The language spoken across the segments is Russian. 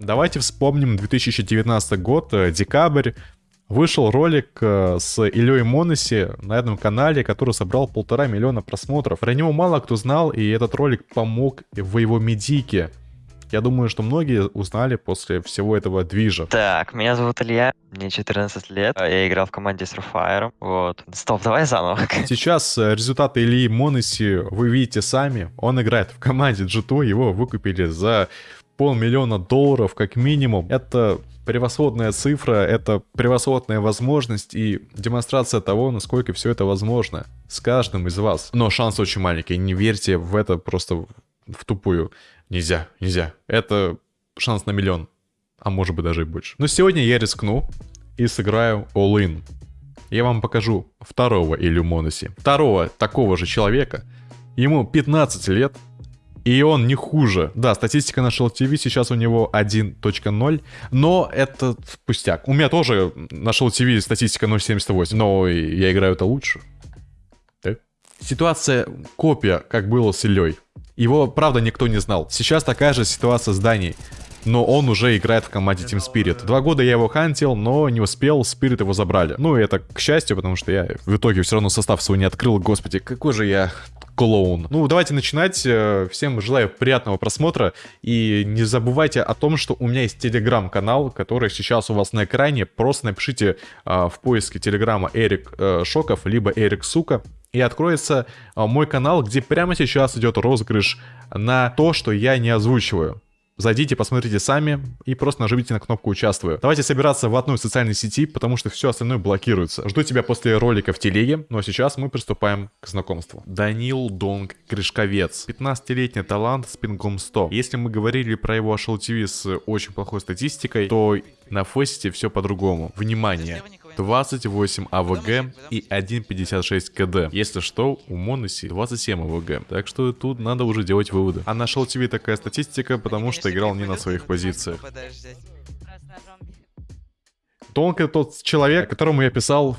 Давайте вспомним 2019 год, э, декабрь. Вышел ролик э, с Ильей Моноси на этом канале, который собрал полтора миллиона просмотров. Про него мало кто знал, и этот ролик помог в его медике. Я думаю, что многие узнали после всего этого движа. Так, меня зовут Илья, мне 14 лет, я играл в команде Surfire, вот. Стоп, давай заново. Сейчас э, результаты Ильи Моноси вы видите сами. Он играет в команде G2, его выкупили за полмиллиона долларов как минимум. Это превосходная цифра, это превосходная возможность и демонстрация того, насколько все это возможно с каждым из вас. Но шанс очень маленький, не верьте в это просто в тупую. Нельзя, нельзя. Это шанс на миллион, а может быть даже и больше. Но сегодня я рискну и сыграю all-in. Я вам покажу второго Иллюмоноси. Второго такого же человека. Ему 15 лет, и он не хуже. Да, статистика на Shell TV сейчас у него 1.0, но это пустяк. У меня тоже на Shell TV статистика 0.78, но я играю это лучше. Да? Ситуация копия, как было с Ильей. Его, правда, никто не знал. Сейчас такая же ситуация с Даней. Но он уже играет в команде Team Spirit. Два года я его хантил, но не успел, Spirit его забрали. Ну, это к счастью, потому что я в итоге все равно состав свой не открыл. Господи, какой же я клоун. Ну, давайте начинать. Э, всем желаю приятного просмотра. И не забывайте о том, что у меня есть телеграм-канал, который сейчас у вас на экране. Просто напишите а, в поиске телеграма Эрик а, Шоков, либо Эрик Сука и откроется а, мой канал, где прямо сейчас идет розыгрыш на то, что я не озвучиваю. Зайдите, посмотрите сами и просто нажмите на кнопку «Участвую». Давайте собираться в одной социальной сети, потому что все остальное блокируется. Жду тебя после ролика в телеге, ну а сейчас мы приступаем к знакомству. Данил Донг Крышковец. 15-летний талант с пингом 100. Если мы говорили про его HLTV с очень плохой статистикой, то на фесте все по-другому. Внимание! 28 АВГ и 1.56 КД. Если что, у Моноси 27 АВГ. Так что тут надо уже делать выводы. А нашел тебе такая статистика, потому что играл не на своих позициях. Тонко тот человек, которому я писал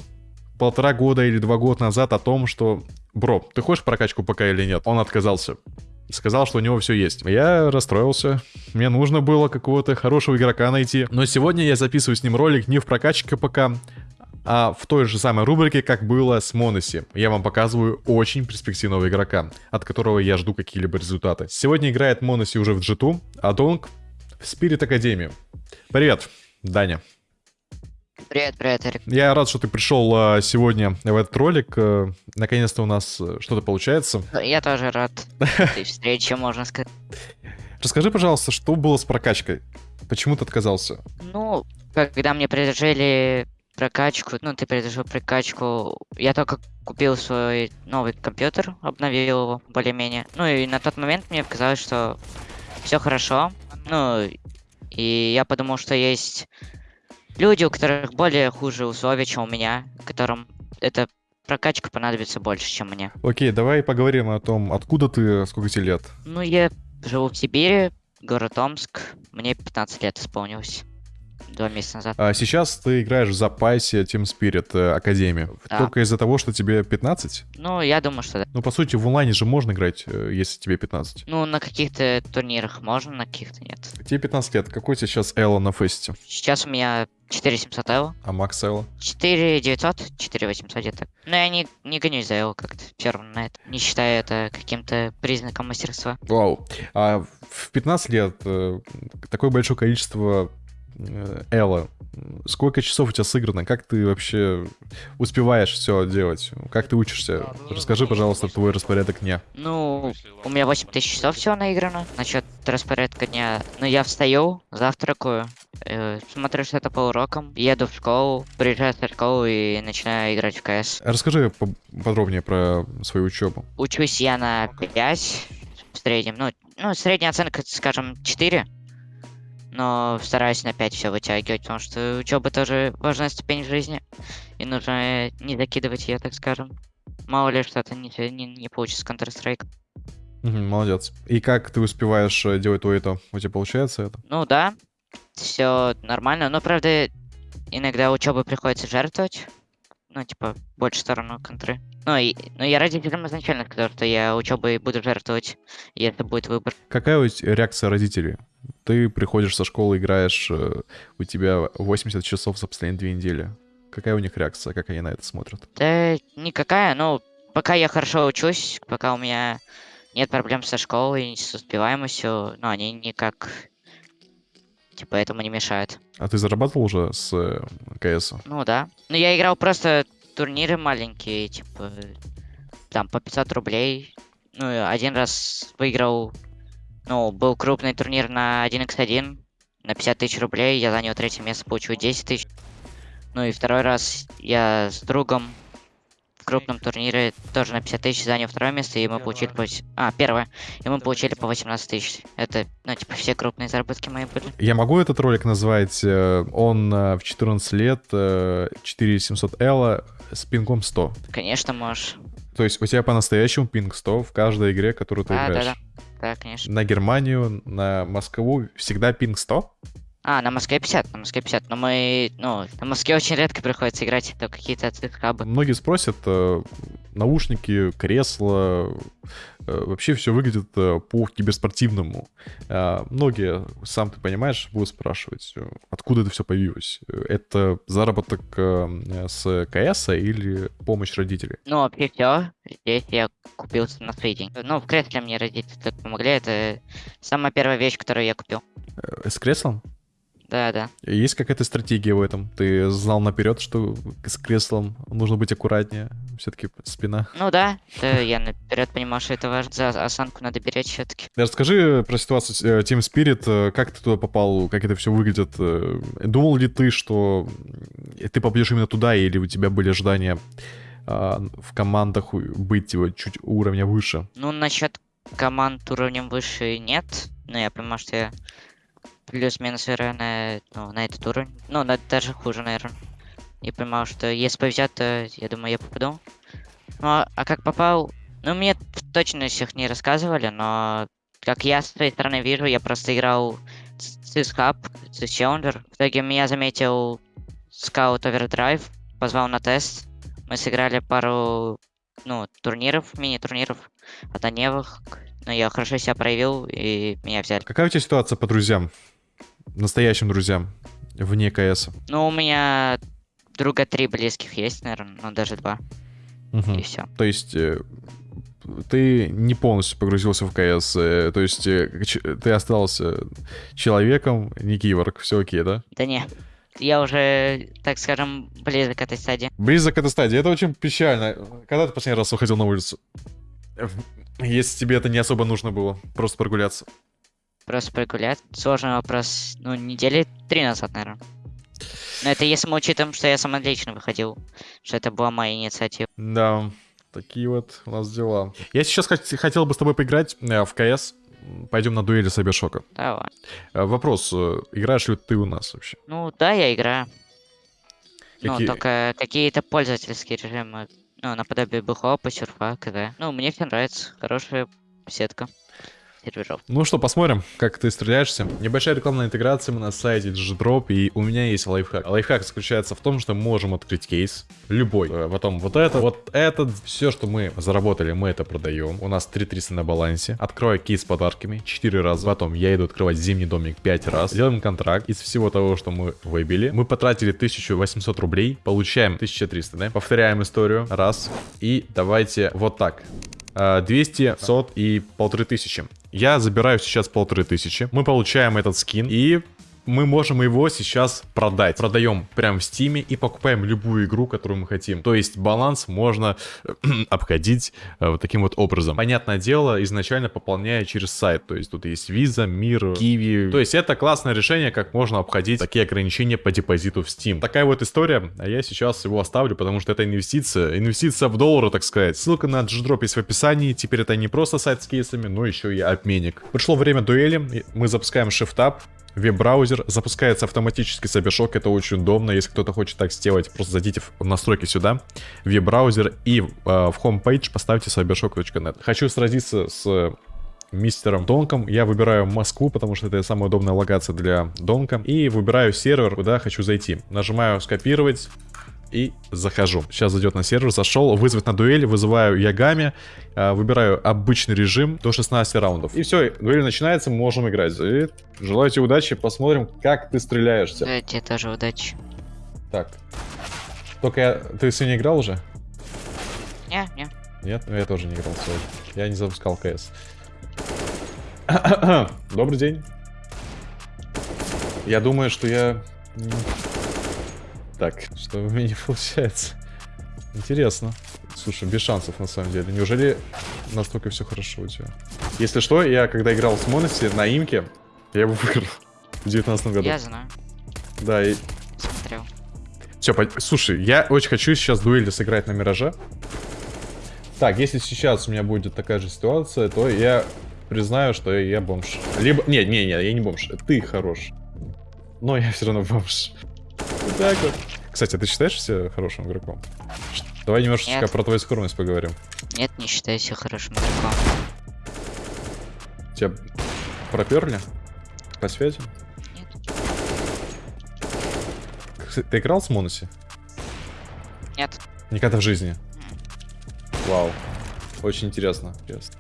полтора года или два года назад о том, что «Бро, ты хочешь прокачку пока или нет?» Он отказался. Сказал, что у него все есть. Я расстроился. Мне нужно было какого-то хорошего игрока найти. Но сегодня я записываю с ним ролик не в прокачке пока, а в той же самой рубрике, как было с Моноси. Я вам показываю очень перспективного игрока, от которого я жду какие-либо результаты. Сегодня играет Моноси уже в G2, а Донг в Spirit Академии. Привет, Даня. Привет, привет, Эрик. Я рад, что ты пришел а, сегодня в этот ролик. А, Наконец-то у нас э, что-то получается. Я тоже рад этой встрече, можно сказать. Расскажи, пожалуйста, что было с прокачкой? Почему ты отказался? Ну, когда мне предложили прокачку, ну, ты предложил прокачку. Я только купил свой новый компьютер, обновил его более-менее. Ну, и на тот момент мне показалось, что все хорошо. Ну, и я подумал, что есть люди, у которых более хуже условия, чем у меня, которым эта прокачка понадобится больше, чем мне. Окей, давай поговорим о том, откуда ты, сколько тебе лет? Ну, я живу в Сибири, город Омск, мне 15 лет исполнилось два месяца назад. А сейчас ты играешь в запасе Team Spirit э, Академии. Да. Только из-за того, что тебе 15? Ну, я думаю, что да. Ну, по сути, в онлайне же можно играть, э, если тебе 15. Ну, на каких-то турнирах можно, на каких-то нет. Тебе 15 лет. Какой сейчас Элла на фесте? Сейчас у меня 4700 Элла. А Макс Элла? 4900, 4800 где-то. Но я не, не гонюсь за Элла как-то, все равно на это. Не считаю это каким-то признаком мастерства. Вау. А в 15 лет э, такое большое количество Элла, сколько часов у тебя сыграно? Как ты вообще успеваешь все делать? Как ты учишься? Расскажи, пожалуйста, твой распорядок дня. Ну, у меня 8 тысяч часов всего наиграно. Насчет распорядка дня. Ну, я встаю, завтракаю, э, смотрю что-то по урокам, еду в школу, приезжаю в школу и начинаю играть в КС. Расскажи подробнее про свою учебу. Учусь я на 5 в среднем. Ну, ну средняя оценка, скажем, 4 но стараюсь 5 все вытягивать, потому что учеба тоже важная ступень жизни, и нужно не закидывать ее, так скажем. Мало ли что-то не, не, не получится Counter-Strike. Угу, молодец. И как ты успеваешь э, делать то это? У тебя получается это? Ну да, все нормально, но правда иногда учебы приходится жертвовать, ну типа больше сторону контры. Ну, и, ну я родителям изначально сказал, что я учебой буду жертвовать, и это будет выбор. Какая у тебя реакция родителей? Ты приходишь со школы, играешь, э, у тебя 80 часов за последние две недели. Какая у них реакция, как они на это смотрят? Да никакая, ну, пока я хорошо учусь, пока у меня нет проблем со школой, с успеваемостью, но они никак, типа, этому не мешают. А ты зарабатывал уже с э, КС? Ну да. Ну я играл просто турниры маленькие, типа, там по 500 рублей. Ну, один раз выиграл, ну, был крупный турнир на 1x1 на 50 тысяч рублей, я занял третье место, получил 10 тысяч. Ну и второй раз я с другом в крупном турнире тоже на 50 тысяч занял второе место, и мы получили по... А, первое. И мы получили по 18 тысяч. Это, ну, типа, все крупные заработки мои были. Я могу этот ролик назвать? э, Он э, в 14 лет, э, 4700 L с пингом 100. Конечно, можешь. То есть у тебя по-настоящему пинг 100 в каждой игре, которую ты Да, да, играешь. Да, конечно. На Германию, на Москву всегда пинг 100? А, на Москве 50, на Москве 50. Но мы, ну, на Москве очень редко приходится играть, то какие-то хабы. Многие спросят, э, наушники, кресла, э, вообще все выглядит э, по киберспортивному. Многие, сам ты понимаешь, будут спрашивать, откуда это все появилось. Это заработок с КС или помощь родителей? Ну, вообще все. Здесь я купился на свои деньги. Ну, в кресле мне родители так помогли. Это самая первая вещь, которую я купил. С креслом? Да, да. Есть какая-то стратегия в этом? Ты знал наперед, что с креслом нужно быть аккуратнее? Все-таки спина. Ну да, да, я наперед понимал, что это важно. За осанку надо беречь все-таки. Расскажи про ситуацию э, Team Spirit, э, как ты туда попал, как это все выглядит. э, Думал ли ты, что ты попадешь именно туда, или у тебя были ожидания а, в командах быть его чуть уровня выше? Ну, насчет команд уровнем выше нет. Но я понимаю, что я плюс-минус играю на, ну, на этот уровень. Ну, на, даже хуже, наверное. И понимал, что если повезет, то я думаю, я попаду. Ну, а, как попал? Ну, мне в точностях не рассказывали, но как я с своей стороны вижу, я просто играл с Hub, с Challenger. В итоге меня заметил Scout Overdrive, позвал на тест. Мы сыграли пару, ну, турниров, мини-турниров однодневных. Но я хорошо себя проявил, и меня взяли. Какая у тебя ситуация по друзьям? Настоящим друзьям, вне КС? Ну, у меня друга три близких есть, наверное, ну, даже два, Мгм. и все. То есть э, ты не полностью погрузился в КС, э, то есть э, ты остался человеком, не киборг, все окей, да? Да не, я уже, так скажем, близок к этой стадии. Близок к этой стадии, это очень печально. Когда ты последний раз выходил на улицу? Если тебе это не особо нужно было, просто прогуляться. Просто прогулять. Сложный вопрос, ну, недели три назад, наверное. Но это если мы учитываем, что я сам лично выходил, что это была моя инициатива. Да, такие вот у нас дела. Я сейчас хот- хотел бы с тобой поиграть э, в КС. Пойдем на дуэли Сайбершока. Давай. Э, Вопрос, э, играешь ли ты у нас вообще? Ну, да, я играю. Какие- Ну, только какие-то пользовательские режимы. Ну, наподобие бухопа, серфа, КД. Ну, мне все нравится. Хорошая сетка серверов. Ну что, посмотрим, как ты стреляешься. Небольшая рекламная интеграция мы на сайте G-Drop, и у меня есть лайфхак. Лайфхак заключается в том, что мы можем открыть кейс, любой. Э, Потом вот это, вот этот, все, что мы заработали, мы это продаем. У нас 3300 на балансе. Открою кейс с подарками 4 раза. Потом я иду открывать зимний домик 5 раз. Делаем контракт. Из всего того, что мы выбили, мы потратили 1800 рублей, получаем 1300, да? Повторяем историю. Раз. И давайте вот так. А, 200, 500 и полторы тысячи. Я забираю сейчас полторы тысячи. Мы получаем этот скин и мы можем его сейчас продать. Продаем прямо в Steam е и покупаем любую игру, которую мы хотим. То есть баланс можно обходить э, вот таким вот образом. Понятное дело, изначально пополняя через сайт. То есть тут есть Visa, Мир, QIWI. То есть это классное решение, как можно обходить такие ограничения по депозиту в Steam. Такая вот история, а я сейчас его оставлю, потому что это инвестиция. Инвестиция в доллары, так сказать. Ссылка на G-Drop есть в описании. Теперь это не просто сайт с кейсами, но еще и обменник. Пришло время дуэли. Мы запускаем Shift-Up веб-браузер, запускается автоматически Cybershock, это очень удобно, если кто-то хочет так сделать, просто зайдите в настройки сюда, веб-браузер и э, в homepage поставьте cybershock.net. Хочу сразиться с мистером Донком. Я выбираю Москву, потому что это самая удобная локация для Донка. И выбираю сервер, куда хочу зайти. Нажимаю скопировать. И захожу. Сейчас зайдет на сервер, зашел, вызвать на дуэль, вызываю Ягами, а, выбираю обычный режим до 16 раундов. И все, дуэль начинается, мы можем играть. И желаю тебе удачи, посмотрим, как ты стреляешься. Да, тебе тоже удачи. Так. Только я... Ты сегодня играл уже? Не, не. Нет? Ну, я тоже не играл сегодня. Я не запускал КС. Добрый день. Я думаю, что я... Так, что у меня не получается. Интересно. Слушай, без шансов на самом деле. Неужели настолько все хорошо у тебя? Если что, я когда играл с Моноси на имке, я его выиграл в 19 году. Я знаю. Да, и Смотрел. все, слушай, я очень хочу сейчас дуэли сыграть на Мираже. Так, если сейчас у меня будет такая же ситуация, то я признаю, что я бомж. Либо... Не, не, не, я не бомж. Ты хорош. Но я все равно бомж. Вот так вот. Кстати, а ты считаешь себя хорошим игроком? Давай немножечко Нет. про твою скромность поговорим. Нет, не считаю себя хорошим игроком. Тебя проперли? По связи? Нет. Ты играл с Моноси? Нет. Никогда в жизни. Вау. Очень интересно. интересно.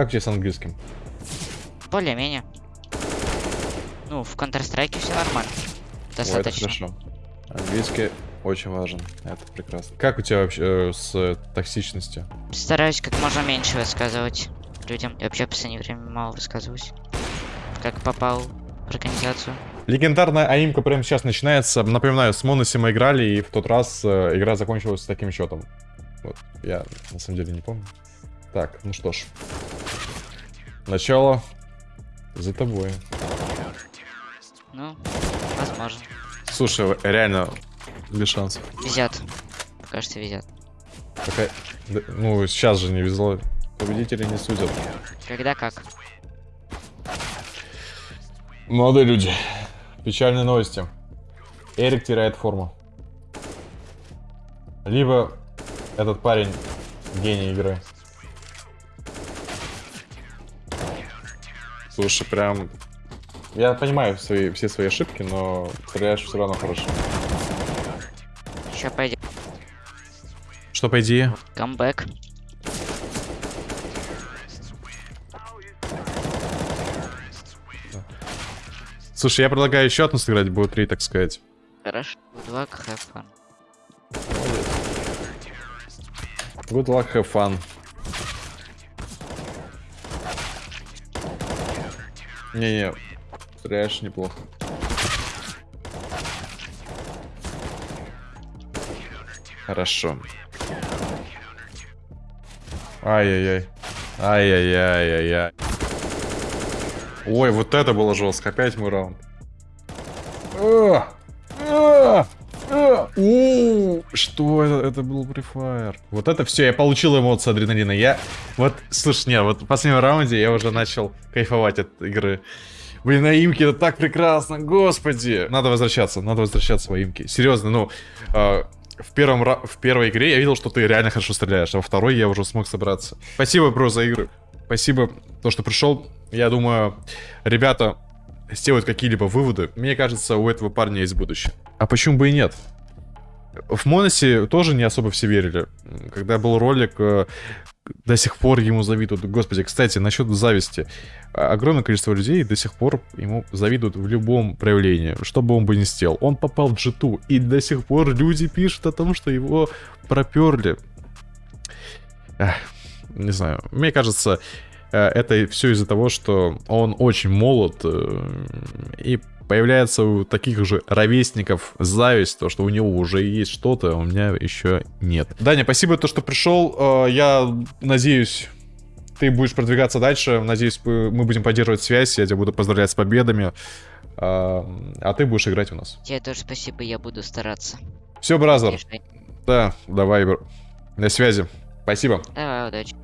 Как у тебя с английским? Более-менее. Ну, в Counter-Strike все нормально. О, это Достаточно. хорошо. Английский очень важен. Это прекрасно. Как у тебя вообще э, с э, токсичностью? Стараюсь как можно меньше высказывать людям. И вообще в последнее время мало высказываюсь. Как попал в организацию. Легендарная аимка прямо сейчас начинается. Напоминаю, с Моноси мы играли, и в тот раз э, игра закончилась таким счетом. Вот, я на самом деле не помню. Так, ну что ж. Начало за тобой. Ну, возможно. Слушай, реально без шансов. Везет. Пока что везет. Пока- Ну, сейчас же не везло. Победители не судят. Когда как. Молодые люди. Печальные новости. Эрик теряет форму. Либо этот парень гений игры. Слушай, прям... Я понимаю свои, все свои ошибки, но стреляешь все равно хорошо. Сейчас пойдет. Что по идее? Камбэк. Слушай, я предлагаю еще одну сыграть, будет три, так сказать. Хорошо. Good luck, have fun. Good luck, have fun. Не-не, стреляешь неплохо. Хорошо. Ай-яй-яй. Ай-яй-яй-яй-яй. Ой, вот это было жестко. Опять мой раунд. А! Что это? Это был префайр. Вот это все, я получил эмоции адреналина. Я вот, слушай, не, вот в последнем раунде я уже начал кайфовать от игры. Блин, на имке это так прекрасно, господи. Надо возвращаться, надо возвращаться в имки. Серьезно, ну, э, в, первом, в первой игре я видел, что ты реально хорошо стреляешь, а во второй я уже смог собраться. Спасибо, бро, за игры. Спасибо, то, что пришел. Я думаю, ребята сделают какие-либо выводы. Мне кажется, у этого парня есть будущее. А почему бы и нет? В Моносе тоже не особо все верили. Когда был ролик, э, до сих пор ему завидуют. Господи, кстати, насчет зависти. А- Огромное количество людей до сих пор ему завидуют в любом проявлении, что бы он бы ни сделал. Он попал в G2, и до сих пор люди пишут о том, что его проперли. Не знаю, мне кажется, э, это все из-за того, что он очень молод, э, и появляется у таких же ровесников зависть, то, что у него уже есть что-то, а у меня еще нет. Даня, спасибо, то, что пришел. Э, Я надеюсь, ты будешь продвигаться дальше. Надеюсь, мы будем поддерживать связь. Я тебя буду поздравлять с победами. А а ты будешь играть у нас. Тебе тоже спасибо, я буду стараться. Все, бразер. Да, давай. На связи. Спасибо. Давай, удачи.